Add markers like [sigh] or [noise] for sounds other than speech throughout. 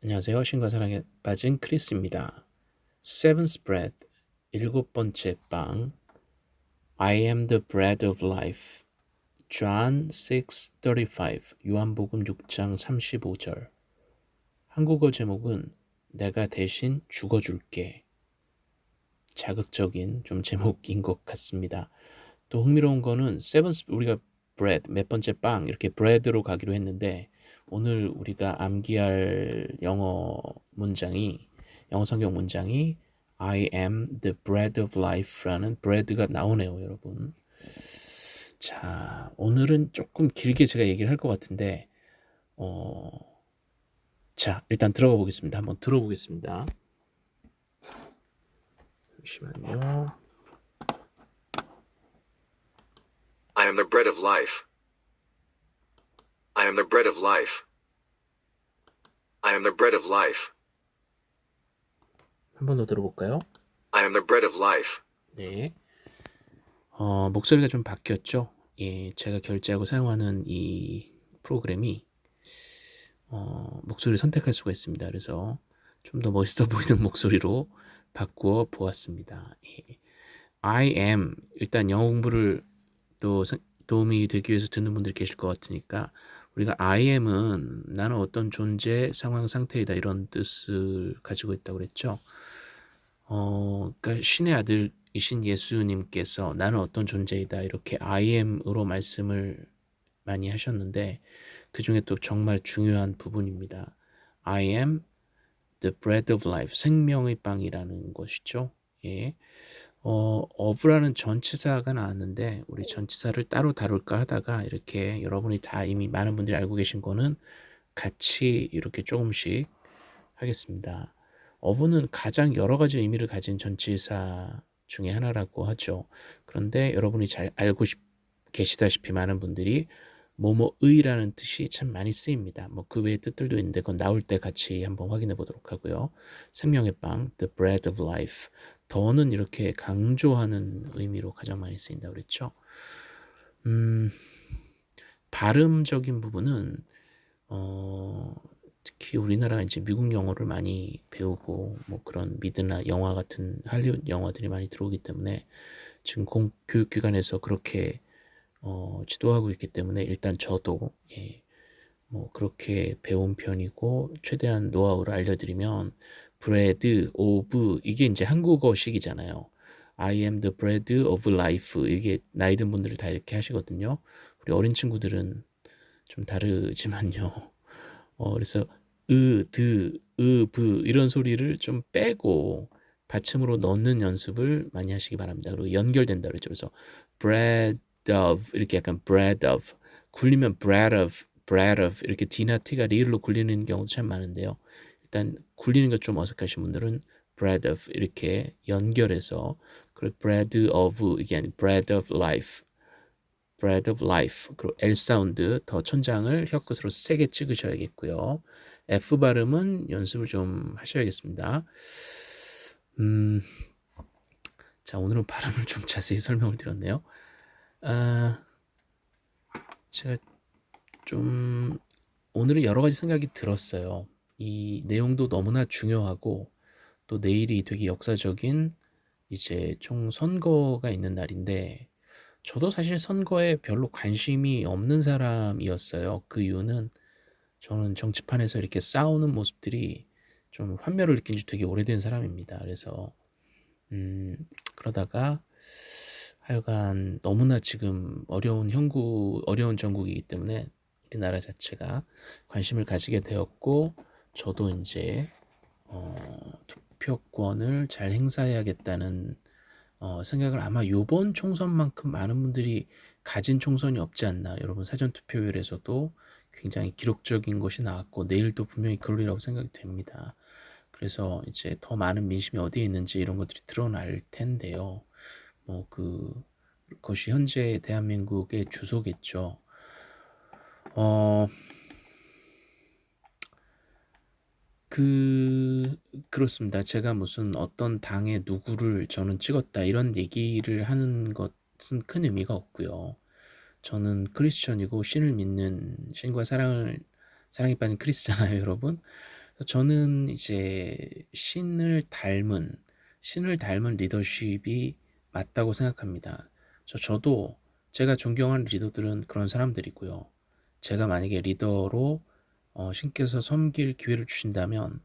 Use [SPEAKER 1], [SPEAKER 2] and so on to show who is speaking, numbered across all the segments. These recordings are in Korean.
[SPEAKER 1] 안녕하세요. 신과 사랑에 빠진 크리스입니다. Seventh Bread, 일곱 번째 빵. I am the bread of life. John 6:35. 요한복음 6장 35절. 한국어 제목은 내가 대신 죽어줄게. 자극적인 좀 제목인 것 같습니다. 또 흥미로운 거는 seventh 우리가 bread 몇 번째 빵 이렇게 bread로 가기로 했는데 오늘 우리가 암기할 영어 문장이 영어 성경 문장이 I am the bread of life라는 bread가 나오네요, 여러분. 자, 오늘은 조금 길게 제가 얘기를 할 것 같은데 어, 자, 일단 들어가 보겠습니다. 한번 들어보겠습니다. 잠시만요.
[SPEAKER 2] I am the bread of life. I am the bread of life. I am the bread of life.
[SPEAKER 1] 한 번 더 들어볼까요?
[SPEAKER 2] I am the bread of life.
[SPEAKER 1] 네. 어, 목소리가 좀 바뀌었죠? 예, 제가 결제하고 사용하는 이 프로그램이 어, 목소리를 선택할 수가 있습니다. 그래서 좀 더 멋있어 [laughs] 보이는 목소리로 바꾸어 보았습니다. 예. I am 일단 영어 공부를 또 사- 도움이 되기 위해서 듣는 분들이 계실 것 같으니까 우리가 I am은 나는 어떤 존재, 상황, 상태이다 이런 뜻을 가지고 있다고 그랬죠. 어, 그러니까 신의 아들이신 예수님께서 나는 어떤 존재이다 이렇게 I am으로 말씀을 많이 하셨는데 그 중에 또 정말 중요한 부분입니다. I am the bread of life, 생명의 빵이라는 것이죠. 예. 어, of라는 전치사가 나왔는데 우리 전치사를 따로 다룰까 하다가 이렇게 여러분이 다 이미 많은 분들이 알고 계신 거는 같이 이렇게 조금씩 하겠습니다. of는 가장 여러 가지 의미를 가진 전치사 중에 하나라고 하죠. 그런데 여러분이 잘 알고 싶, 계시다시피 많은 분들이 뭐뭐의라는 뜻이 참 많이 쓰입니다. 뭐 그 외의 뜻들도 있는데 그건 나올 때 같이 한번 확인해 보도록 하고요. 생명의 빵, the bread of life. 더는 이렇게 강조하는 의미로 가장 많이 쓰인다고 그랬죠. 음, 발음적인 부분은 어, 특히 우리나라 이제 미국 영어를 많이 배우고 뭐 그런 미드나 영화 같은 할리우드 영화들이 많이 들어오기 때문에 지금 공 교육기관에서 그렇게 어, 지도하고 있기 때문에 일단 저도 예, 뭐 그렇게 배운 편이고 최대한 노하우를 알려드리면 bread of 이게 이제 한국어식이잖아요. I am the bread of life 이게 나이 든 분들은 다 이렇게 하시거든요. 우리 어린 친구들은 좀 다르지만요. 어, 그래서 으, 드, 으, 브 이런 소리를 좀 빼고 받침으로 넣는 연습을 많이 하시기 바랍니다. 그리고 연결된다 그랬죠. 그래서 bread of 이렇게 약간 bread of 굴리면 bread of bread of 이렇게 D나 T가 리을로 굴리는 경우도 참 많은데요. 일단 굴리는 것좀 어색하신 분들은 bread of 이렇게 연결해서 그리고 bread of 이게 아니 bread of life bread of life 그리고 L 사운드 더 천장을 혀끝으로 세게 찍으셔야겠고요. F 발음은 연습을 좀 하셔야겠습니다. 음, 자 오늘은 발음을 좀 자세히 설명을 드렸네요. 아, 제가 좀 오늘은 여러 가지 생각이 들었어요. 이 내용도 너무나 중요하고 또 내일이 되게 역사적인 이제 총 선거가 있는 날인데 저도 사실 선거에 별로 관심이 없는 사람이었어요. 그 이유는 저는 정치판에서 이렇게 싸우는 모습들이 좀 환멸을 느낀 지 되게 오래된 사람입니다. 그래서 음, 그러다가 하여간 너무나 지금 어려운 형국, 어려운 전국이기 때문에 우리나라 자체가 관심을 가지게 되었고 저도 이제 어, 투표권을 잘 행사해야겠다는 어, 생각을 아마 요번 총선만큼 많은 분들이 가진 총선이 없지 않나 여러분 사전투표율에서도 굉장히 기록적인 것이 나왔고 내일도 분명히 그러리라고 생각이 됩니다. 그래서 이제 더 많은 민심이 어디에 있는지 이런 것들이 드러날 텐데요. 뭐 그 그것이 현재 대한민국의 주소겠죠. 어, 그 그렇습니다. 제가 무슨 어떤 당의 누구를 저는 찍었다 이런 얘기를 하는 것은 큰 의미가 없고요. 저는 크리스천이고 신을 믿는 신과 사랑을 사랑에 빠진 크리스잖아요, [laughs] 여러분. 저는 이제 신을 닮은 신을 닮은 리더십이 맞다고 생각합니다. 저 저도 제가 존경하는 리더들은 그런 사람들이고요. 제가 만약에 리더로 어 신께서 섬길 기회를 주신다면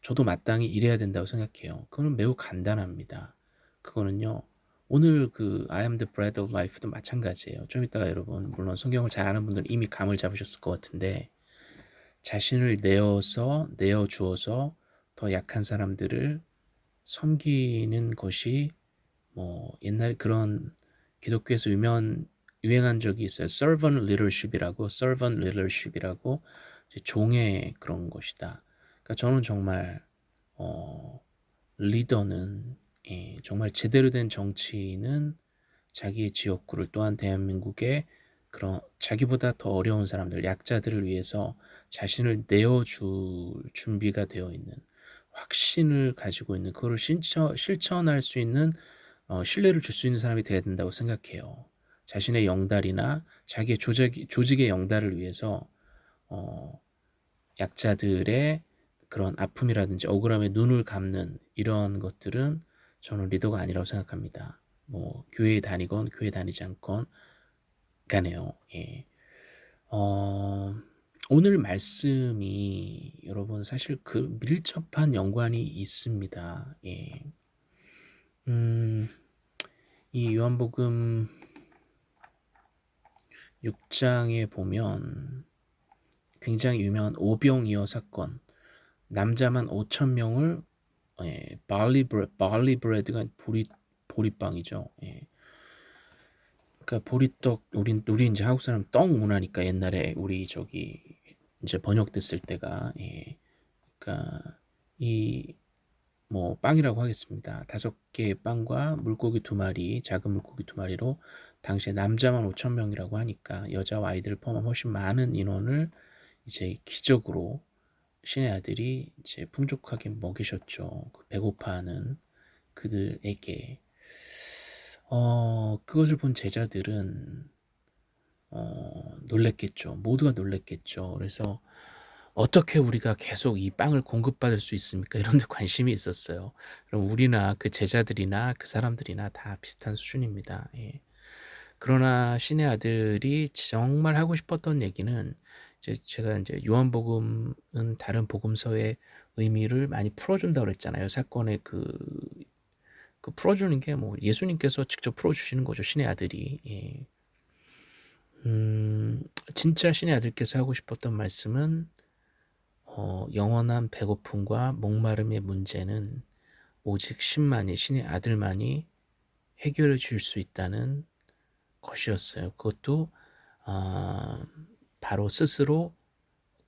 [SPEAKER 1] 저도 마땅히 일해야 된다고 생각해요. 그거는 매우 간단합니다. 그거는요. 오늘 그 I am the bread of life도 마찬가지예요. 좀 이따가 여러분 물론 성경을 잘 아는 분들은 이미 감을 잡으셨을 것 같은데 자신을 내어서 내어 주어서 더 약한 사람들을 섬기는 것이 뭐 옛날에 그런 기독교에서 유명한 유행한 적이 있어요. servant leadership이라고 servant leadership이라고 종의 그런 것이다. 그러니까 저는 정말 어 리더는 예, 정말 제대로 된 정치인은 자기의 지역구를 또한 대한민국의 그런 자기보다 더 어려운 사람들, 약자들을 위해서 자신을 내어줄 준비가 되어 있는 확신을 가지고 있는 그거를 실천, 실천할 수 있는 어, 신뢰를 줄 수 있는 사람이 되어야 된다고 생각해요. 자신의 영달이나 자기의 조직, 조직의 영달을 위해서 어, 약자들의 그런 아픔이라든지 억울함에 눈을 감는 이런 것들은 저는 리더가 아니라고 생각합니다. 뭐 교회에 다니건 교회 다니지 않건 가네요. 예. 어, 오늘 말씀이 여러분 사실 그 밀접한 연관이 있습니다. 예. 음, 이 요한복음 6장에 보면 굉장히 유명한 오병이어 사건, 남자만 5천 명을 예, barley bread, barley bread가 보리 보리빵이죠. 예. 그러니까 보리떡 우리 우리 이제 한국 사람 떡 문화니까 옛날에 우리 저기 이제 번역됐을 때가 예. 그러니까 이 뭐 빵이라고 하겠습니다. 다섯 개의 빵과 물고기 두 마리, 작은 물고기 두 마리로 당시에 남자만 5천 명이라고 하니까 여자와 아이들을 포함한 훨씬 많은 인원을 이제 기적으로 신의 아들이 이제 풍족하게 먹이셨죠. 그 배고파하는 그들에게 어, 그것을 본 제자들은 어, 놀랬겠죠. 모두가 놀랬겠죠. 그래서 어떻게 우리가 계속 이 빵을 공급받을 수 있습니까? [laughs] 이런 데 관심이 있었어요. 그럼 우리나 그 제자들이나 그 사람들이나 다 비슷한 수준입니다. 예. 그러나 신의 아들이 정말 하고 싶었던 얘기는 이제 제가 이제 요한복음은 다른 복음서의 의미를 많이 풀어준다고 그랬잖아요. 사건의 그, 그 풀어주는 게 뭐 예수님께서 직접 풀어주시는 거죠. 신의 아들이. 예. 음, 진짜 신의 아들께서 하고 싶었던 말씀은 어, 영원한 배고픔과 목마름의 문제는 오직 신만이 신의 아들만이 해결해 줄 수 있다는 것이었어요. 그것도 어, 바로 스스로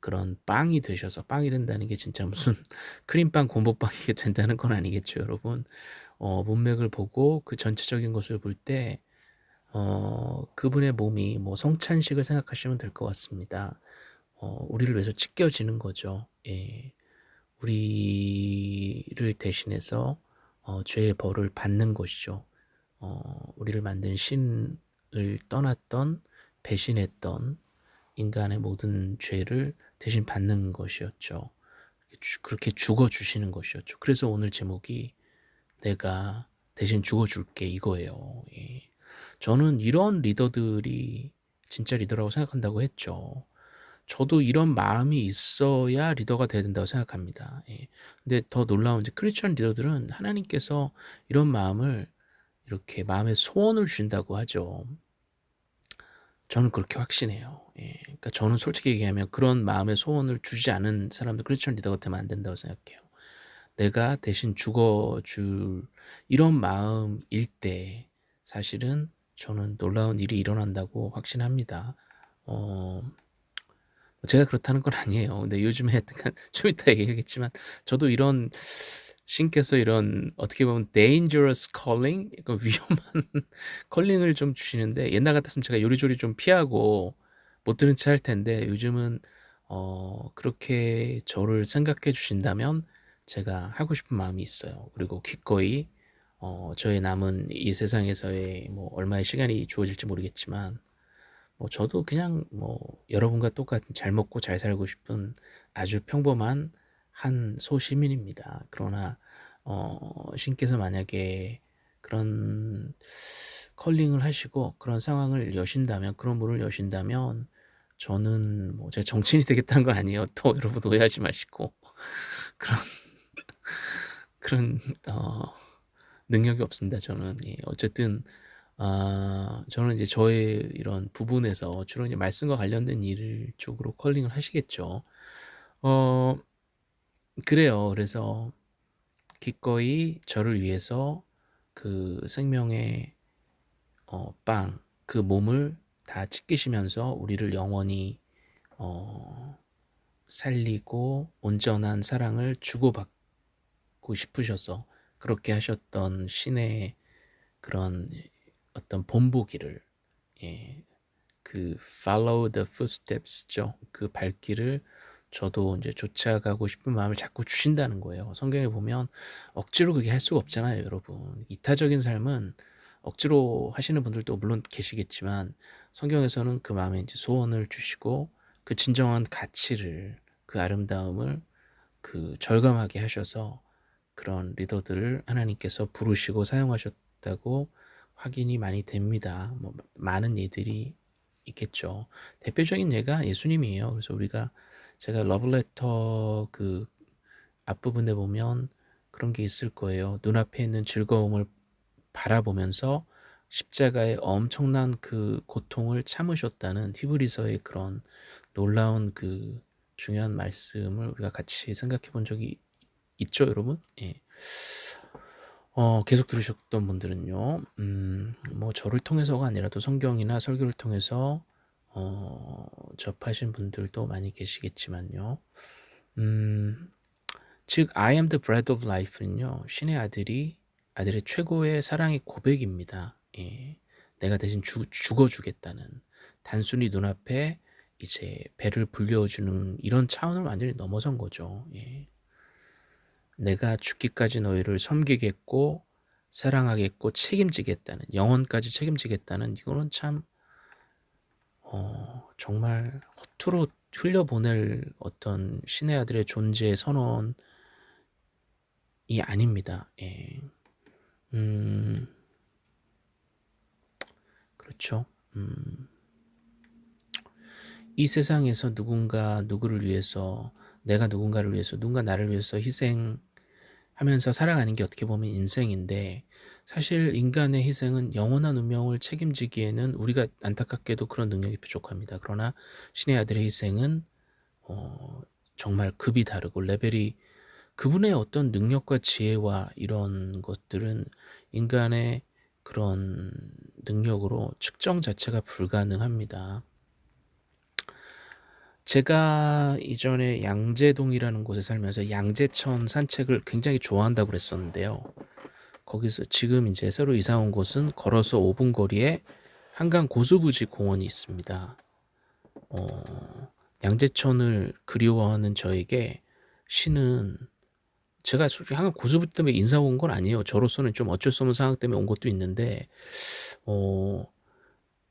[SPEAKER 1] 그런 빵이 되셔서 빵이 된다는 게 진짜 무슨 [laughs] 크림빵 곰보빵이 된다는 건 아니겠죠, 여러분. 어, 문맥을 보고 그 전체적인 것을 볼때 어, 그분의 몸이 뭐 성찬식을 생각하시면 될 것 같습니다. 어, 우리를 위해서 찢겨지는 거죠. 예. 우리를 대신해서 어, 죄의 벌을 받는 것이죠. 어, 우리를 만든 신을 떠났던 배신했던 인간의 모든 죄를 대신 받는 것이었죠. 그렇게 죽어 주시는 것이었죠. 그래서 오늘 제목이 내가 대신 죽어 줄게 이거예요. 예. 저는 이런 리더들이 진짜 리더라고 생각한다고 했죠. 저도 이런 마음이 있어야 리더가 돼야 된다고 생각합니다. 예. 근데 더 놀라운 게 크리스천 리더들은 하나님께서 이런 마음을 이렇게 마음의 소원을 주신다고 하죠. 저는 그렇게 확신해요. 예. 그러니까 저는 솔직히 얘기하면 그런 마음의 소원을 주지 않은 사람들 크리스천 리더가 되면 안 된다고 생각해요. 내가 대신 죽어줄 이런 마음일 때 사실은 저는 놀라운 일이 일어난다고 확신합니다. 어, 제가 그렇다는 건 아니에요. 근데 요즘에 [laughs] 좀 이따 얘기하겠지만 저도 이런 신께서 이런 어떻게 보면 dangerous calling, 약간 위험한 [laughs] 컬링을 좀 주시는데 옛날 같았으면 제가 요리조리 좀 피하고 못 들은 채 할 텐데 요즘은 어, 그렇게 저를 생각해 주신다면 제가 하고 싶은 마음이 있어요. 그리고 기꺼이 어, 저의 남은 이 세상에서의 뭐 얼마의 시간이 주어질지 모르겠지만 뭐 저도 그냥 뭐 여러분과 똑같은 잘 먹고 잘 살고 싶은 아주 평범한 한 소시민입니다. 그러나 어, 신께서 만약에 그런 컬링을 하시고 그런 상황을 여신다면 그런 문을 여신다면 저는 뭐 제가 정치인이 되겠다는 건 아니에요. 또 여러분 오해하지 마시고 [laughs] 그런 그런 어, 능력이 없습니다. 저는 예, 어쨌든 아, 저는 이제 저의 이런 부분에서 주로 이제 말씀과 관련된 일 쪽으로 컬링을 하시겠죠. 어, 그래요. 그래서 기꺼이 저를 위해서 그 생명의 어, 빵, 그 몸을 다 찢기시면서 우리를 영원히 어, 살리고 온전한 사랑을 주고받고 싶으셔서 그렇게 하셨던 신의 그런 어떤 본보기를 예, 그 follow the footsteps죠. 그 발길을 저도 이제 쫓아가고 싶은 마음을 자꾸 주신다는 거예요. 성경에 보면 억지로 그게 할 수가 없잖아요, 여러분. 이타적인 삶은 억지로 하시는 분들도 물론 계시겠지만 성경에서는 그 마음에 이제 소원을 주시고 그 진정한 가치를 그 아름다움을 그 절감하게 하셔서 그런 리더들을 하나님께서 부르시고 사용하셨다고 확인이 많이 됩니다. 뭐 많은 예들이 있겠죠. 대표적인 예가 예수님이에요. 그래서 우리가 제가 러브레터 그 앞부분에 보면 그런 게 있을 거예요. 눈앞에 있는 즐거움을 바라보면서 십자가의 엄청난 그 고통을 참으셨다는 히브리서의 그런 놀라운 그 중요한 말씀을 우리가 같이 생각해 본 적이 있죠, 여러분? 예. 어, 계속 들으셨던 분들은요, 음, 뭐 저를 통해서가 아니라도 성경이나 설교를 통해서 어, 접하신 분들도 많이 계시겠지만요. 음, 즉 I am the bread of life는요. 신의 아들이 아들의 최고의 사랑의 고백입니다. 예. 내가 대신 주, 죽어주겠다는 단순히 눈앞에 이제 배를 불려주는 이런 차원을 완전히 넘어선 거죠. 예. 내가 죽기까지 너희를 섬기겠고 사랑하겠고 책임지겠다는 영혼까지 책임지겠다는 이거는 참 어, 정말 허투루 흘려보낼 어떤 신의 아들의 존재 선언이 아닙니다. 예. 음, 그렇죠. 음, 이 세상에서 누군가 누구를 위해서 내가 누군가를 위해서 누군가 나를 위해서 희생 하면서 살아가는 게 어떻게 보면 인생인데 사실 인간의 희생은 영원한 운명을 책임지기에는 우리가 안타깝게도 그런 능력이 부족합니다. 그러나 신의 아들의 희생은 어, 정말 급이 다르고 레벨이 그분의 어떤 능력과 지혜와 이런 것들은 인간의 그런 능력으로 측정 자체가 불가능합니다. 제가 이전에 양재동이라는 곳에 살면서 양재천 산책을 굉장히 좋아한다고 그랬었는데요. 거기서 지금 이제 새로 이사 온 곳은 걸어서 5분 거리에 한강 고수부지 공원이 있습니다. 어, 양재천을 그리워하는 저에게 시는 제가 솔직히 한강 고수부지 때문에 인사 온 건 아니에요. 저로서는 좀 어쩔 수 없는 상황 때문에 온 것도 있는데 어,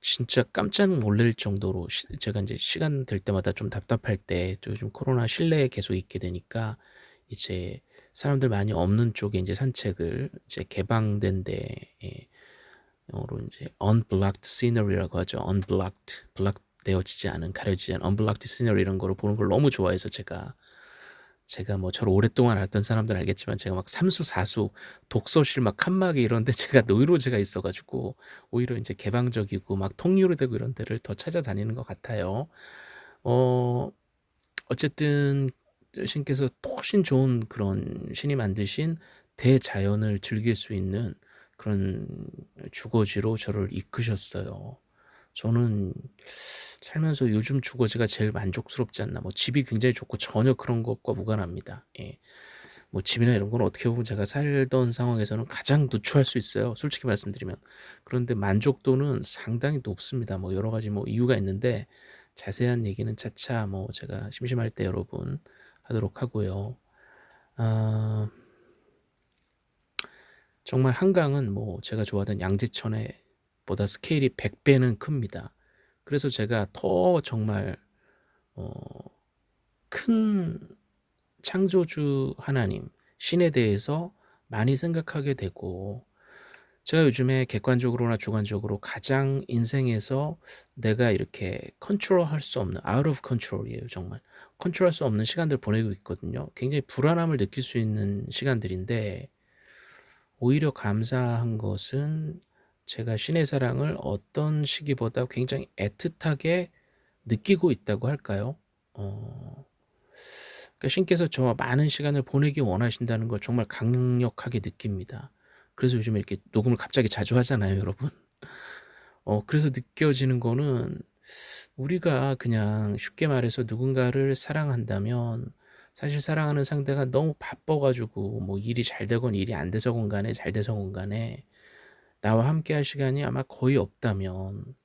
[SPEAKER 1] 진짜 깜짝 놀랄 정도로 시, 제가 이제 시간 될 때마다 좀 답답할 때 요즘 코로나 실내에 계속 있게 되니까 이제 사람들 많이 없는 쪽에 이제 산책을 이제 개방된 데에 영어로 이제 unblocked scenery라고 하죠. unblocked, block 되어지지 않은 가려지지 않은 unblocked scenery 이런 거를 보는 걸 너무 좋아해서 제가 제가 뭐 저를 오랫동안 알던 사람들은 알겠지만 제가 막 삼수 사수 독서실 막 칸막이 이런 데 [laughs] 제가 노이로제가 있어 가지고 오히려 이제 개방적이고 막 통유로 되고 이런 데를 더 찾아다니는 것 같아요. 어 어쨌든 신께서 훨씬 좋은 그런 신이 만드신 대자연을 즐길 수 있는 그런 주거지로 저를 이끄셨어요. 저는 살면서 요즘 주거지가 제일 만족스럽지 않나. 뭐 집이 굉장히 좋고 전혀 그런 것과 무관합니다. 예. 뭐 집이나 이런 건 어떻게 보면 제가 살던 상황에서는 가장 누추할 수 있어요. 솔직히 말씀드리면. 그런데 만족도는 상당히 높습니다. 뭐 여러 가지 뭐 이유가 있는데 자세한 얘기는 차차 뭐 제가 심심할 때 여러분 하도록 하고요. 아, 정말 한강은 뭐 제가 좋아하던 양재천에 보다 스케일이 100배는 큽니다. 그래서 제가 더 정말 어, 큰 창조주 하나님, 신에 대해서 많이 생각하게 되고 제가 요즘에 객관적으로나 주관적으로 가장 인생에서 내가 이렇게 컨트롤 할 수 없는 out of control이에요 정말. 컨트롤 할 수 없는 시간들을 보내고 있거든요. 굉장히 불안함을 느낄 수 있는 시간들인데 오히려 감사한 것은 제가 신의 사랑을 어떤 시기보다 굉장히 애틋하게 느끼고 있다고 할까요? 어 그러니까 신께서 저와 많은 시간을 보내기 원하신다는 걸 정말 강력하게 느낍니다. 그래서 요즘에 이렇게 녹음을 갑자기 자주 하잖아요 여러분. 어 그래서 느껴지는 거는 우리가 그냥 쉽게 말해서 누군가를 사랑한다면 사실 사랑하는 상대가 너무 바빠 가지고 뭐 일이 잘 되건 일이 안 돼서건 간에 잘 돼서건 간에 나와 함께 할 시간이 아마 거의 없다면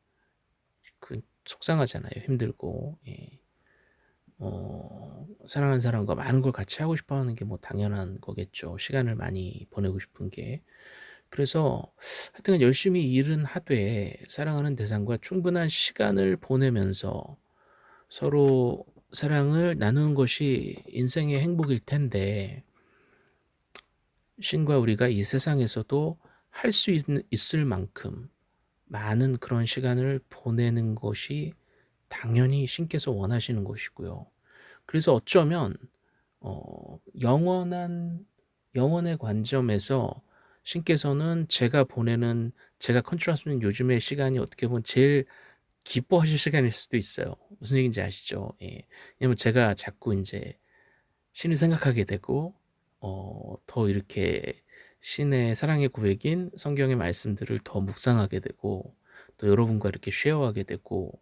[SPEAKER 1] 그 속상하잖아요. 힘들고. 예. 어 사랑하는 사람과 많은 걸 같이 하고 싶어 하는 게 뭐 당연한 거겠죠. 시간을 많이 보내고 싶은 게. 그래서 하여튼 열심히 일은 하되 사랑하는 대상과 충분한 시간을 보내면서 서로 사랑을 나누는 것이 인생의 행복일 텐데 신과 우리가 이 세상에서도 할 수 있을 만큼 많은 그런 시간을 보내는 것이 당연히 신께서 원하시는 것이고요. 그래서 어쩌면 어 영원한 영원의 관점에서 신께서는 제가 보내는 제가 컨트롤할 수 있는 요즘의 시간이 어떻게 보면 제일 기뻐하실 시간일 수도 있어요. 무슨 얘기인지 아시죠? 예. 왜냐면 제가 자꾸 인제 신을 생각하게 되고 어 더 이렇게 신의 사랑의 고백인 성경의 말씀들을 더 묵상하게 되고 또 여러분과 이렇게 쉐어하게 되고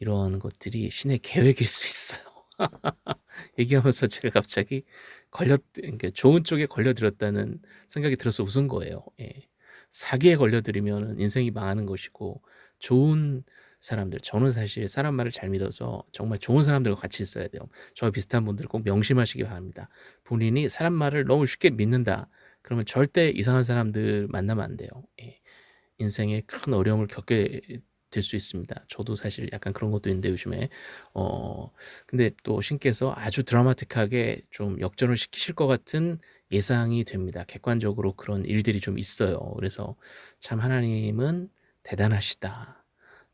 [SPEAKER 1] 이런 것들이 신의 계획일 수 있어요. [laughs] 얘기하면서 제가 갑자기 걸렸 그러니까 좋은 쪽에 걸려들었다는 생각이 들어서 웃은 거예요. 예. 사기에 걸려들이면은 인생이 망하는 것이고 좋은 사람들 저는 사실 사람 말을 잘 믿어서 정말 좋은 사람들과 같이 있어야 돼요. 저와 비슷한 분들 꼭 명심하시기 바랍니다. 본인이 사람 말을 너무 쉽게 믿는다. 그러면 절대 이상한 사람들 만나면 안 돼요. 예. 인생에 큰 어려움을 겪게 될 수 있습니다. 저도 사실 약간 그런 것도 있는데 요즘에 어 근데 또 신께서 아주 드라마틱하게 좀 역전을 시키실 것 같은 예상이 됩니다. 객관적으로 그런 일들이 좀 있어요. 그래서 참 하나님은 대단하시다.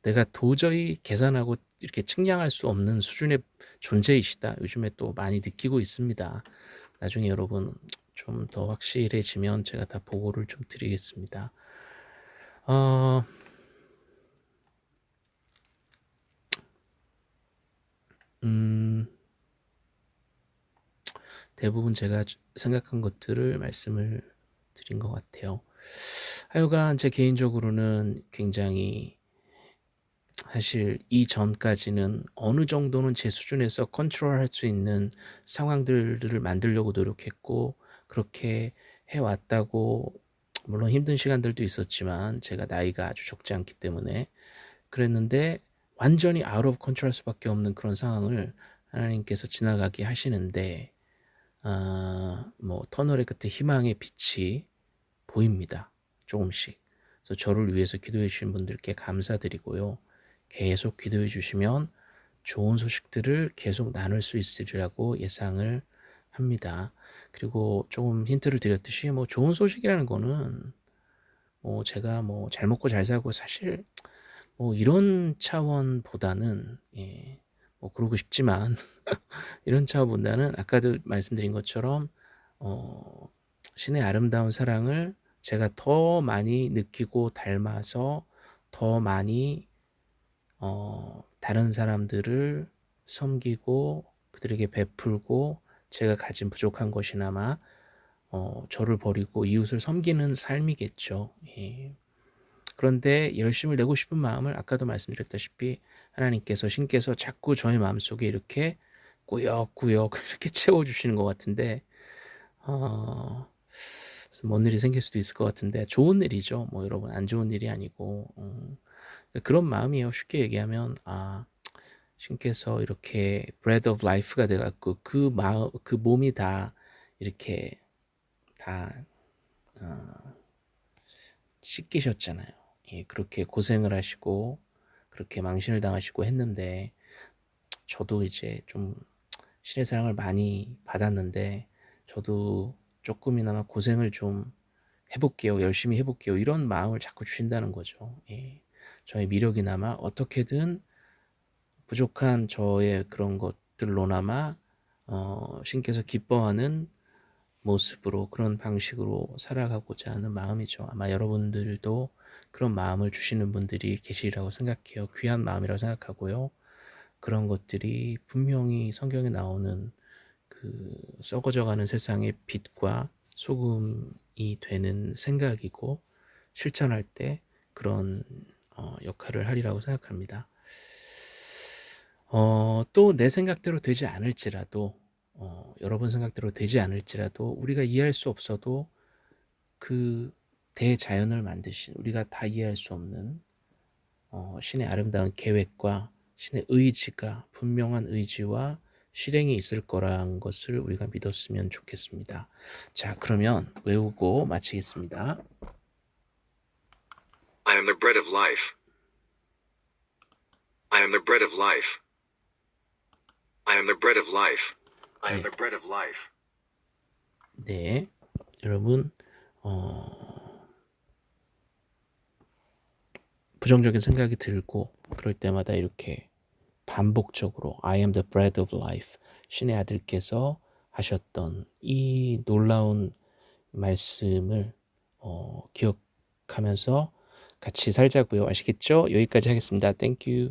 [SPEAKER 1] 내가 도저히 계산하고 이렇게 측량할 수 없는 수준의 존재이시다. 요즘에 또 많이 느끼고 있습니다. 나중에 여러분 좀 더 확실해지면 제가 다 보고를 좀 드리겠습니다. 어 음. 대부분 제가 생각한 것들을 말씀을 드린 것 같아요. 하여간 제 개인적으로는 굉장히 사실 이전까지는 어느 정도는 제 수준에서 컨트롤할 수 있는 상황들을 만들려고 노력했고 그렇게 해 왔다고 물론 힘든 시간들도 있었지만 제가 나이가 아주 적지 않기 때문에 그랬는데 완전히 out of control 할 수밖에 없는 그런 상황을 하나님께서 지나가게 하시는데 아 뭐 터널의 끝에 희망의 빛이 보입니다. 조금씩. 그래서 저를 위해서 기도해 주신 분들께 감사드리고요. 계속 기도해 주시면 좋은 소식들을 계속 나눌 수 있으리라고 예상을 합니다. 그리고 조금 힌트를 드렸듯이 뭐 좋은 소식이라는 거는 뭐 제가 뭐 잘 먹고 잘 살고 사실 뭐 이런 차원보다는 예, 뭐 그러고 싶지만 [laughs] 이런 차원보다는 아까도 말씀드린 것처럼 어, 신의 아름다운 사랑을 제가 더 많이 느끼고 닮아서 더 많이 어, 다른 사람들을 섬기고 그들에게 베풀고 제가 가진 부족한 것이나마 어, 저를 버리고 이웃을 섬기는 삶이겠죠. 예. 그런데 열심을 내고 싶은 마음을 아까도 말씀드렸다시피 하나님께서 신께서 자꾸 저의 마음속에 이렇게 꾸역꾸역 [laughs] 이렇게 채워주시는 것 같은데 어, 뭔 일이 생길 수도 있을 것 같은데 좋은 일이죠. 뭐 여러분 안 좋은 일이 아니고 어, 그런 마음이에요. 쉽게 얘기하면 아 신께서 이렇게 bread of life가 돼갖고 그 마음 그 몸이 다 이렇게 다 어, 씻기셨잖아요. 예, 그렇게 고생을 하시고 그렇게 망신을 당하시고 했는데 저도 이제 좀 신의 사랑을 많이 받았는데 저도 조금이나마 고생을 좀 해볼게요. 열심히 해볼게요. 이런 마음을 자꾸 주신다는 거죠. 예. 저의 미력이나마 어떻게든 부족한 저의 그런 것들로나마 어, 신께서 기뻐하는 모습으로 그런 방식으로 살아가고자 하는 마음이죠. 아마 여러분들도 그런 마음을 주시는 분들이 계시리라고 생각해요. 귀한 마음이라고 생각하고요. 그런 것들이 분명히 성경에 나오는 그 썩어져가는 세상의 빛과 소금이 되는 생각이고 실천할 때 그런 어, 역할을 하리라고 생각합니다. 어, 또 내 생각대로 되지 않을지라도 어, 여러분 생각대로 되지 않을지라도 우리가 이해할 수 없어도 그 대자연을 만드신 우리가 다 이해할 수 없는 어, 신의 아름다운 계획과 신의 의지가 분명한 의지와 실행이 있을 거라는 것을 우리가 믿었으면 좋겠습니다. 자, 그러면 외우고 마치겠습니다.
[SPEAKER 2] I am the bread of life. I am the bread of life. I am the bread of life. I am
[SPEAKER 1] 네.
[SPEAKER 2] the bread of life.
[SPEAKER 1] 네, 여러분 어, 부정적인 생각이 들고 그럴 때마다 이렇게 반복적으로 I am the bread of life 신의 아들께서 하셨던 이 놀라운 말씀을 어, 기억하면서 같이 살자고요. 아시겠죠? 여기까지 하겠습니다. Thank you.